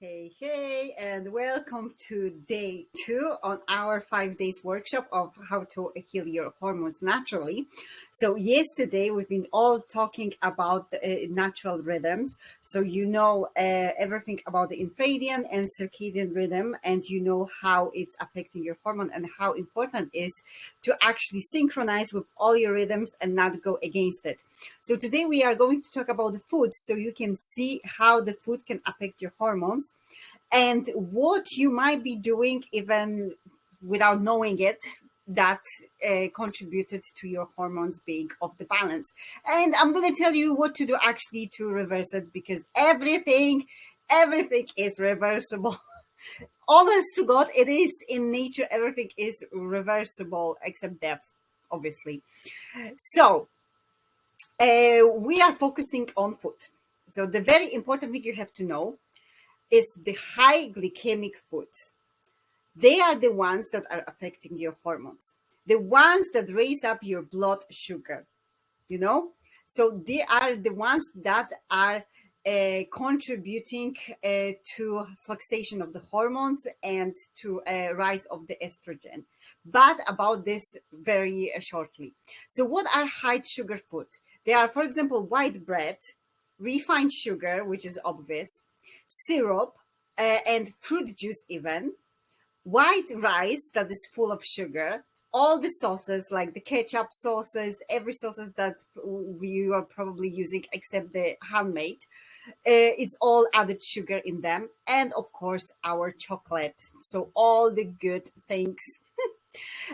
Hey, hey, and welcome to day two on our five days workshop of how to heal your hormones naturally. So yesterday we've been all talking about uh, natural rhythms. So you know uh, everything about the infradian and circadian rhythm, and you know how it's affecting your hormone and how important it is to actually synchronize with all your rhythms and not go against it. So today we are going to talk about the food so you can see how the food can affect your hormones and what you might be doing even without knowing it that uh, contributed to your hormones being off the balance. And I'm going to tell you what to do actually to reverse it because everything, everything is reversible. Honest to God, it is in nature, everything is reversible except death, obviously. So, uh, we are focusing on food. So, the very important thing you have to know is the high glycemic food. They are the ones that are affecting your hormones, the ones that raise up your blood sugar, you know? So they are the ones that are uh, contributing uh, to fluctuation of the hormones and to a uh, rise of the estrogen. But about this very uh, shortly. So what are high sugar food? They are, for example, white bread, refined sugar, which is obvious, syrup, uh, and fruit juice even, white rice that is full of sugar, all the sauces like the ketchup sauces, every sauces that we are probably using except the handmade, uh, it's all added sugar in them. And of course, our chocolate. So all the good things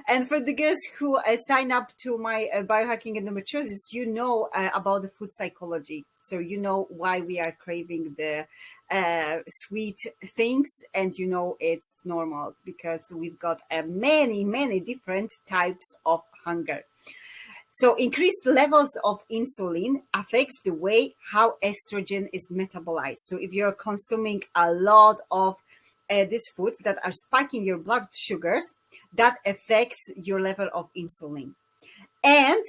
and for the girls who uh, sign up to my uh, biohacking endometriosis, you know uh, about the food psychology. So you know why we are craving the uh, sweet things and you know it's normal because we've got uh, many, many different types of hunger. So increased levels of insulin affects the way how estrogen is metabolized. So if you're consuming a lot of uh, these foods that are spiking your blood sugars, that affects your level of insulin. And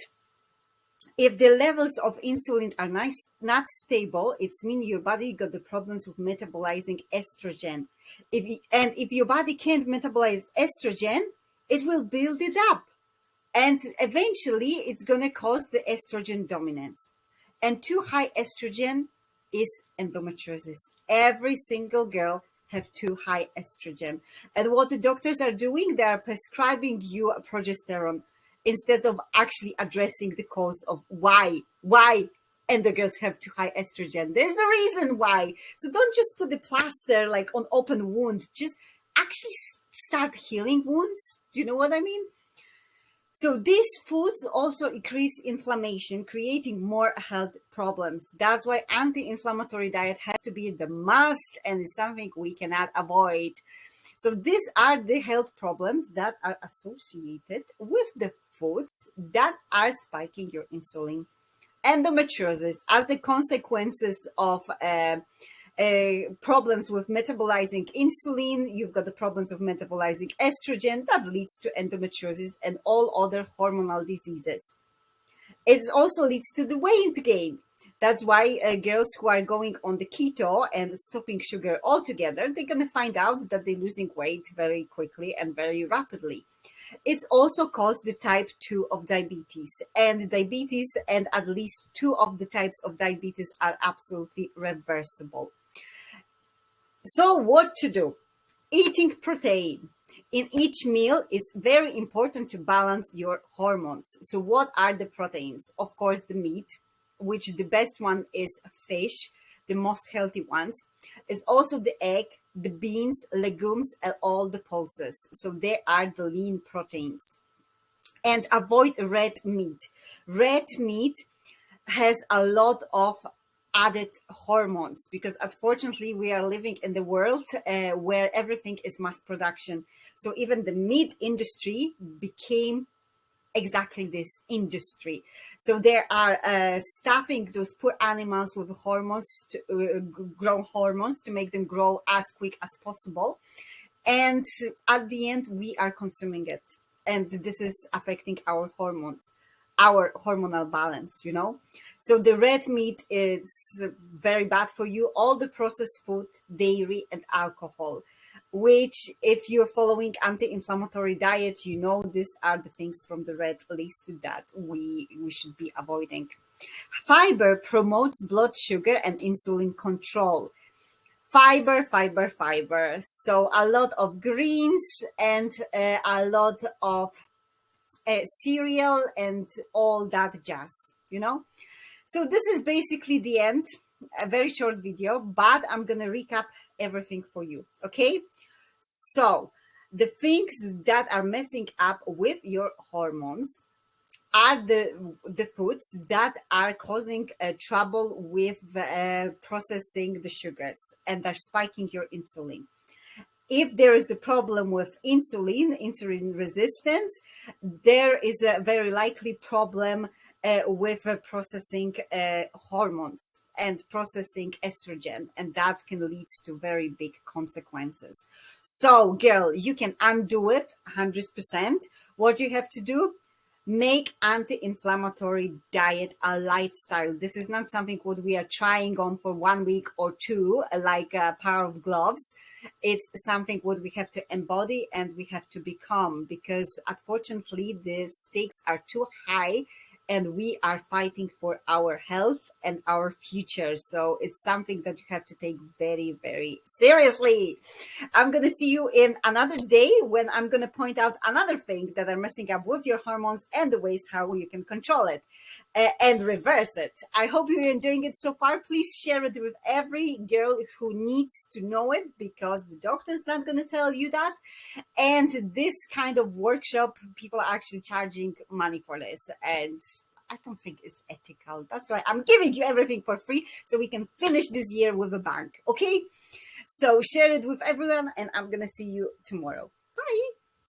if the levels of insulin are nice, not stable, it's mean your body got the problems with metabolizing estrogen. If you, and if your body can't metabolize estrogen, it will build it up. And eventually it's going to cause the estrogen dominance. And too high estrogen is endometriosis. Every single girl have too high estrogen. And what the doctors are doing, they are prescribing you a progesterone instead of actually addressing the cause of why, why and the girls have too high estrogen. There's the reason why. So don't just put the plaster like on open wound. Just actually start healing wounds. Do you know what I mean? So these foods also increase inflammation, creating more health problems. That's why anti-inflammatory diet has to be the must and is something we cannot avoid. So these are the health problems that are associated with the foods that are spiking your insulin. Endometriosis as the consequences of uh, uh, problems with metabolizing insulin, you've got the problems of metabolizing estrogen that leads to endometriosis and all other hormonal diseases. It also leads to the weight gain. That's why uh, girls who are going on the keto and stopping sugar altogether, they're going to find out that they're losing weight very quickly and very rapidly. It's also caused the type 2 of diabetes and diabetes and at least two of the types of diabetes are absolutely reversible. So what to do? Eating protein in each meal is very important to balance your hormones. So what are the proteins? Of course, the meat, which the best one is fish, the most healthy ones, is also the egg, the beans, legumes, and all the pulses. So they are the lean proteins. And avoid red meat. Red meat has a lot of added hormones because unfortunately we are living in the world uh, where everything is mass production. So even the meat industry became exactly this industry. So they are uh, stuffing those poor animals with hormones to uh, grow hormones to make them grow as quick as possible. And at the end we are consuming it. And this is affecting our hormones our hormonal balance, you know? So the red meat is very bad for you. All the processed food, dairy and alcohol, which if you're following anti-inflammatory diet, you know, these are the things from the red list that we, we should be avoiding. Fiber promotes blood sugar and insulin control fiber, fiber, fiber. So a lot of greens and uh, a lot of uh, cereal and all that jazz, you know? So this is basically the end, a very short video, but I'm going to recap everything for you. Okay. So the things that are messing up with your hormones are the the foods that are causing uh, trouble with uh, processing the sugars and they're spiking your insulin if there is the problem with insulin, insulin resistance, there is a very likely problem uh, with uh, processing uh, hormones and processing estrogen, and that can lead to very big consequences. So, girl, you can undo it 100%. What you have to do, make anti-inflammatory diet a lifestyle. This is not something what we are trying on for one week or two like a pair of gloves. It's something what we have to embody and we have to become because unfortunately the stakes are too high and we are fighting for our health and our future. So it's something that you have to take very, very seriously. I'm going to see you in another day when I'm going to point out another thing that are messing up with your hormones and the ways how you can control it uh, and reverse it. I hope you're enjoying it so far. Please share it with every girl who needs to know it because the doctor's not going to tell you that. And this kind of workshop, people are actually charging money for this. And I don't think it's ethical. That's why I'm giving you everything for free so we can finish this year with a bang. Okay. So share it with everyone and I'm going to see you tomorrow.